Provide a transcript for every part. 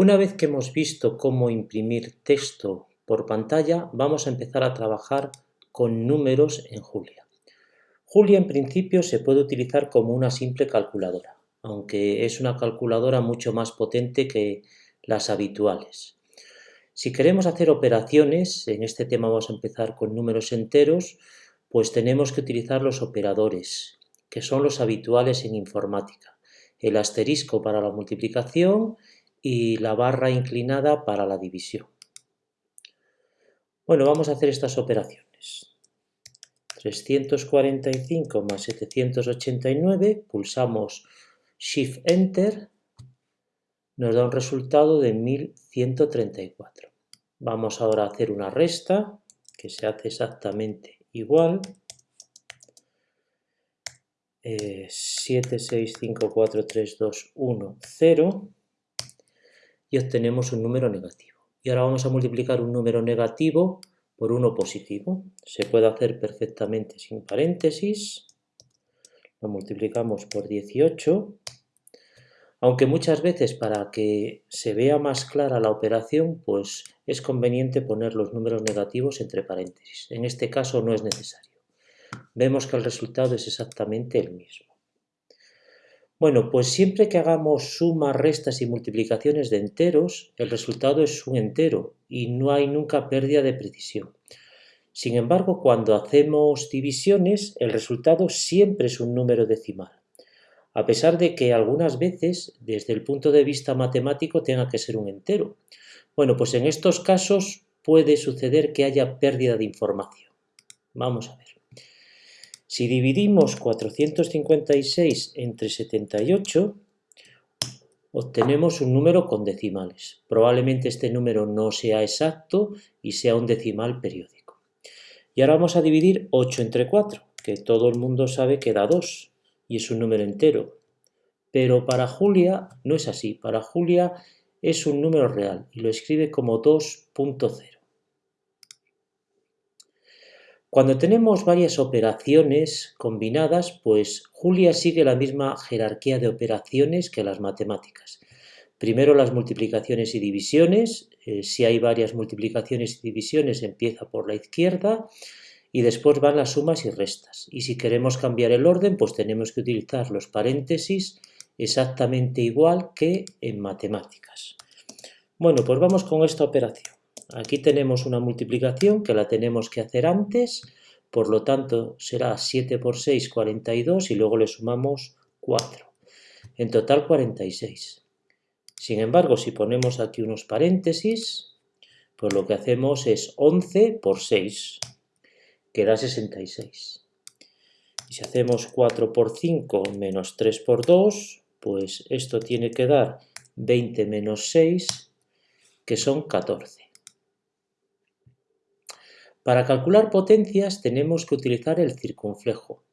Una vez que hemos visto cómo imprimir texto por pantalla, vamos a empezar a trabajar con números en Julia. Julia en principio se puede utilizar como una simple calculadora, aunque es una calculadora mucho más potente que las habituales. Si queremos hacer operaciones, en este tema vamos a empezar con números enteros, pues tenemos que utilizar los operadores, que son los habituales en informática. El asterisco para la multiplicación y la barra inclinada para la división. Bueno, vamos a hacer estas operaciones. 345 más 789, pulsamos Shift Enter, nos da un resultado de 1134. Vamos ahora a hacer una resta, que se hace exactamente igual. Eh, 7, 6, 5, 4, 3, 2, 1, 0 y obtenemos un número negativo. Y ahora vamos a multiplicar un número negativo por uno positivo. Se puede hacer perfectamente sin paréntesis. Lo multiplicamos por 18. Aunque muchas veces para que se vea más clara la operación, pues es conveniente poner los números negativos entre paréntesis. En este caso no es necesario. Vemos que el resultado es exactamente el mismo. Bueno, pues siempre que hagamos sumas, restas y multiplicaciones de enteros, el resultado es un entero y no hay nunca pérdida de precisión. Sin embargo, cuando hacemos divisiones, el resultado siempre es un número decimal, a pesar de que algunas veces, desde el punto de vista matemático, tenga que ser un entero. Bueno, pues en estos casos puede suceder que haya pérdida de información. Vamos a ver. Si dividimos 456 entre 78, obtenemos un número con decimales. Probablemente este número no sea exacto y sea un decimal periódico. Y ahora vamos a dividir 8 entre 4, que todo el mundo sabe que da 2 y es un número entero. Pero para Julia no es así. Para Julia es un número real y lo escribe como 2.0. Cuando tenemos varias operaciones combinadas, pues Julia sigue la misma jerarquía de operaciones que las matemáticas. Primero las multiplicaciones y divisiones, eh, si hay varias multiplicaciones y divisiones empieza por la izquierda y después van las sumas y restas. Y si queremos cambiar el orden, pues tenemos que utilizar los paréntesis exactamente igual que en matemáticas. Bueno, pues vamos con esta operación. Aquí tenemos una multiplicación que la tenemos que hacer antes, por lo tanto será 7 por 6, 42 y luego le sumamos 4. En total 46. Sin embargo, si ponemos aquí unos paréntesis, pues lo que hacemos es 11 por 6, que da 66. Y si hacemos 4 por 5 menos 3 por 2, pues esto tiene que dar 20 menos 6, que son 14. Para calcular potencias tenemos que utilizar el circunflejo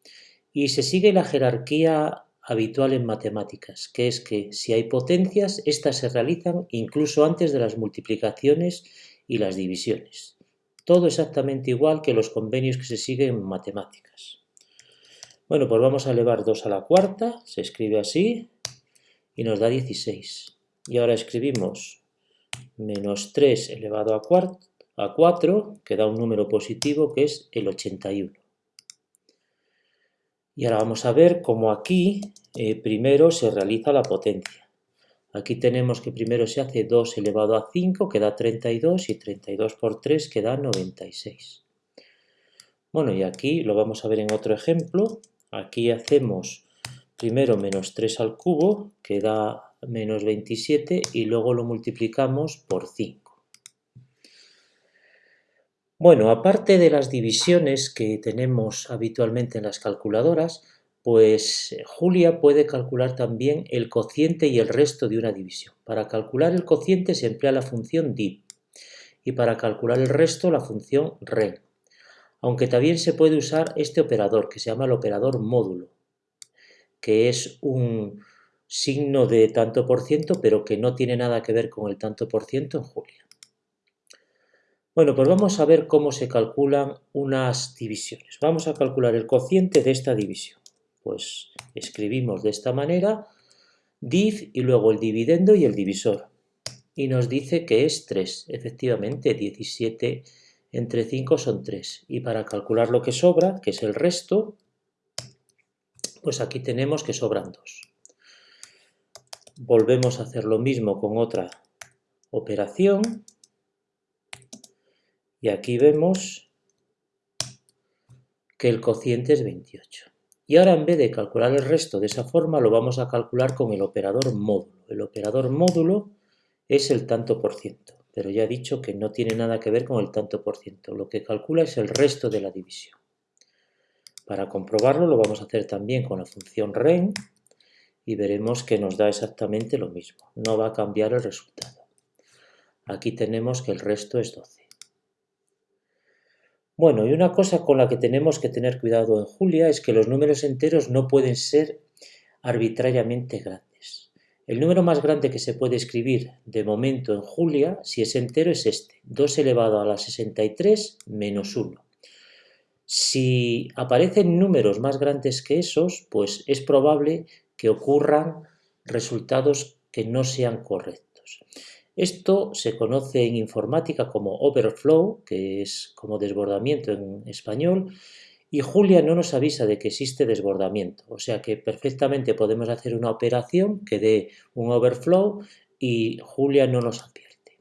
y se sigue la jerarquía habitual en matemáticas, que es que si hay potencias, estas se realizan incluso antes de las multiplicaciones y las divisiones. Todo exactamente igual que los convenios que se siguen en matemáticas. Bueno, pues vamos a elevar 2 a la cuarta, se escribe así, y nos da 16. Y ahora escribimos menos 3 elevado a cuarta, a 4, que da un número positivo que es el 81. Y ahora vamos a ver cómo aquí eh, primero se realiza la potencia. Aquí tenemos que primero se hace 2 elevado a 5, que da 32, y 32 por 3, que da 96. Bueno, y aquí lo vamos a ver en otro ejemplo. Aquí hacemos primero menos 3 al cubo, que da menos 27, y luego lo multiplicamos por 5. Bueno, aparte de las divisiones que tenemos habitualmente en las calculadoras, pues eh, Julia puede calcular también el cociente y el resto de una división. Para calcular el cociente se emplea la función div y para calcular el resto la función ren. Aunque también se puede usar este operador que se llama el operador módulo, que es un signo de tanto por ciento pero que no tiene nada que ver con el tanto por ciento en Julia. Bueno, pues vamos a ver cómo se calculan unas divisiones. Vamos a calcular el cociente de esta división. Pues escribimos de esta manera div y luego el dividendo y el divisor. y nos dice que es 3. Efectivamente, 17 entre 5 son 3. Y para calcular lo que sobra, que es el resto, pues aquí tenemos que sobran 2. Volvemos a hacer lo mismo con otra operación. Y aquí vemos que el cociente es 28. Y ahora en vez de calcular el resto de esa forma, lo vamos a calcular con el operador módulo. El operador módulo es el tanto por ciento, pero ya he dicho que no tiene nada que ver con el tanto por ciento. Lo que calcula es el resto de la división. Para comprobarlo lo vamos a hacer también con la función ren y veremos que nos da exactamente lo mismo. No va a cambiar el resultado. Aquí tenemos que el resto es 12. Bueno, y una cosa con la que tenemos que tener cuidado en Julia es que los números enteros no pueden ser arbitrariamente grandes. El número más grande que se puede escribir de momento en Julia, si es entero, es este, 2 elevado a la 63 menos 1. Si aparecen números más grandes que esos, pues es probable que ocurran resultados que no sean correctos. Esto se conoce en informática como overflow, que es como desbordamiento en español, y Julia no nos avisa de que existe desbordamiento, o sea que perfectamente podemos hacer una operación que dé un overflow y Julia no nos advierte.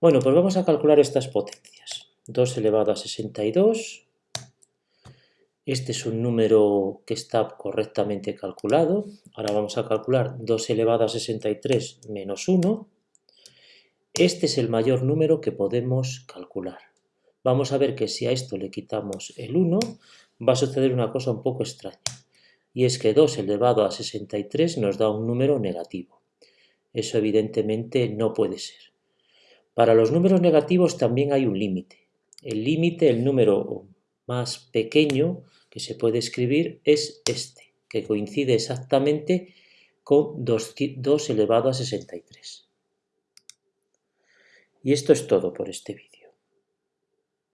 Bueno, pues vamos a calcular estas potencias. 2 elevado a 62, este es un número que está correctamente calculado. Ahora vamos a calcular 2 elevado a 63 menos 1. Este es el mayor número que podemos calcular. Vamos a ver que si a esto le quitamos el 1, va a suceder una cosa un poco extraña. Y es que 2 elevado a 63 nos da un número negativo. Eso evidentemente no puede ser. Para los números negativos también hay un límite. El límite, el número más pequeño que se puede escribir es este, que coincide exactamente con 2, 2 elevado a 63. Y esto es todo por este vídeo.